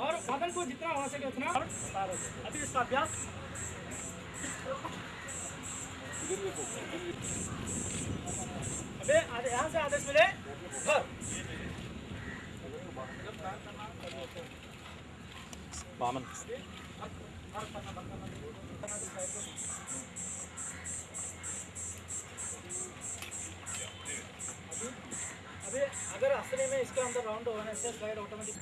और वज़न को जितना हो सके उतना अभी इसका अभ्यास। अबे यहाँ से आदेश मिले। घर। वामन इसके अंदर राउंड होने से स्लाइड ऑटोमेटिक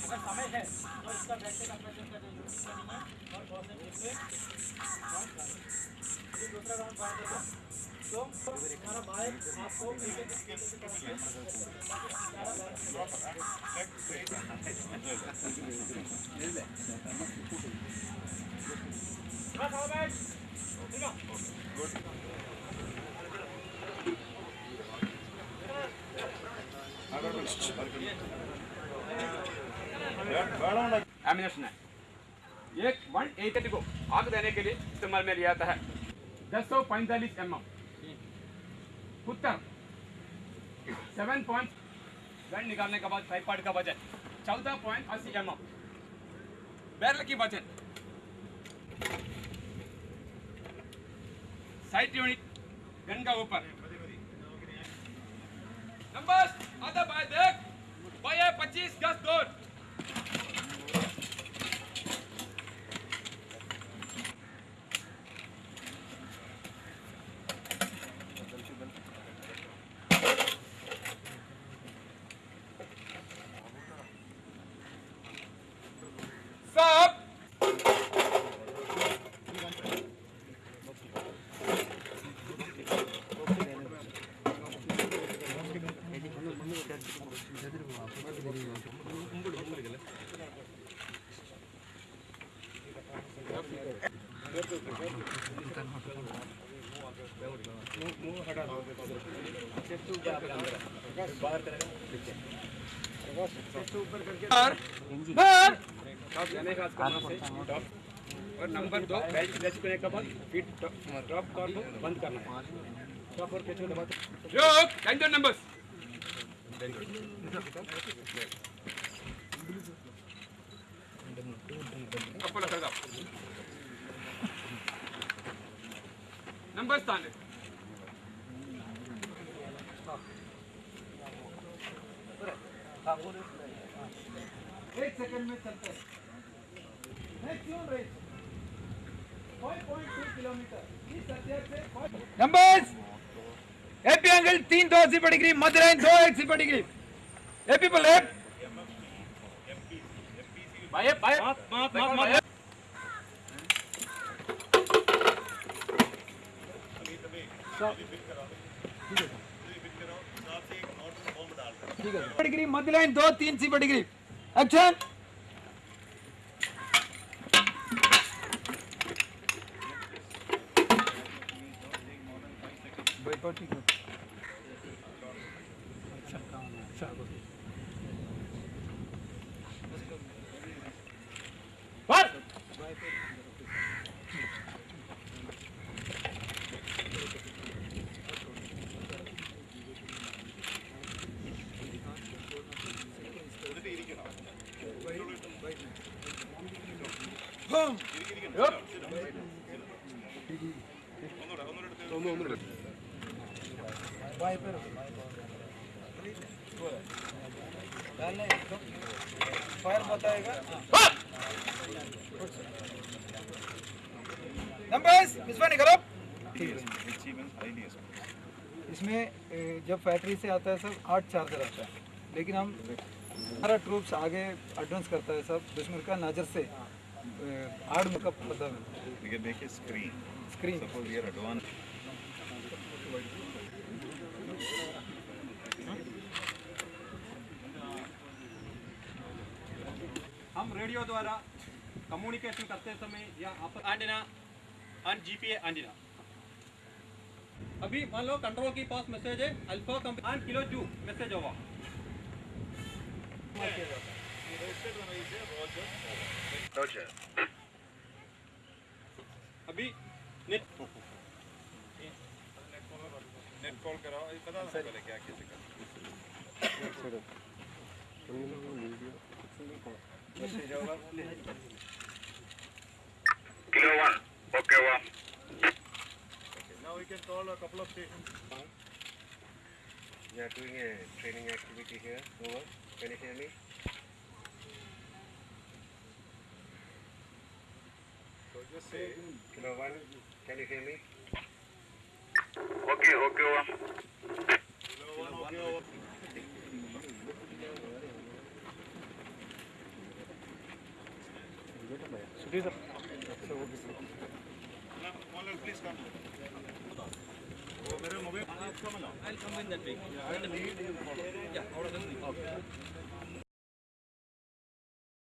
अगर समय है तो इसका बैटरी ऑपरेशन का जो यूज़ करेंगे और बहुत से जिससे ये दूसरा राउंड मार देगा तो हमारा बाइक आपको नीचे नीचे से करके बस आओ बैठ ठीक एक वन एटी को आग देने के लिए इस्तेमाल में लिया जाता है। दस सौ पैंतालीस एम एम। उत्तर। सेवन पॉइंट गन निकालने के बाद ट्राईपाड का वज़न चौदह पॉइंट अस्सी एम एम। बैरल की वज़न साइड यूनिट गन का ऊपर। नंबर आधा बाय देख बाय पच्चीस गज दूर सब और और नंबर दो बेल्ट टच करने के बाद फिट ड्रॉप कॉर्ड को बंद करना है। टॉप और कैच को दबाते रोक टेंशन नंबर्स नंबर स्थान एक सेकंड में चलता है। Maximum range 5.2 kilometre. इस हथियार से नंबर्स एपी एंगल तीन दो अस्सी डिग्री मध्य लाइन दो एक सिपर डिग्री एपी पर लेफ़्ट भाई भाई मात मात मात डिग्री मध्य लाइन दो तीन सिपर डिग्री एक्शन boycotting. What? ഒന്നുകൂടെ ഒന്നുകൂടെ फायर बताएगा नंबर्स विश्वा निकलो इसमें जब फैक्ट्री से आता है सर आठ चार्जर आता है। लेकिन हम हमारा ट्रूप्स आगे एडवांस करता है सब दुश्मन का नज़र से आठ मतलब make a screen Suppose we are advanced. हम रेडियो द्वारा कम्युनिकेशन करते समय या आप एंटीना एंड जीपीए एंटीना अभी मान लो कंट्रोल के पास मैसेज है alpha company and kilo two message होगा। अभी Kilo one. Okay, one. We are doing a training activity here. Over. Can you hear me? Kilo one. Can you hear me? It is a... Please come. I'll come in that way. Yeah, I'll need you. Yeah, out of the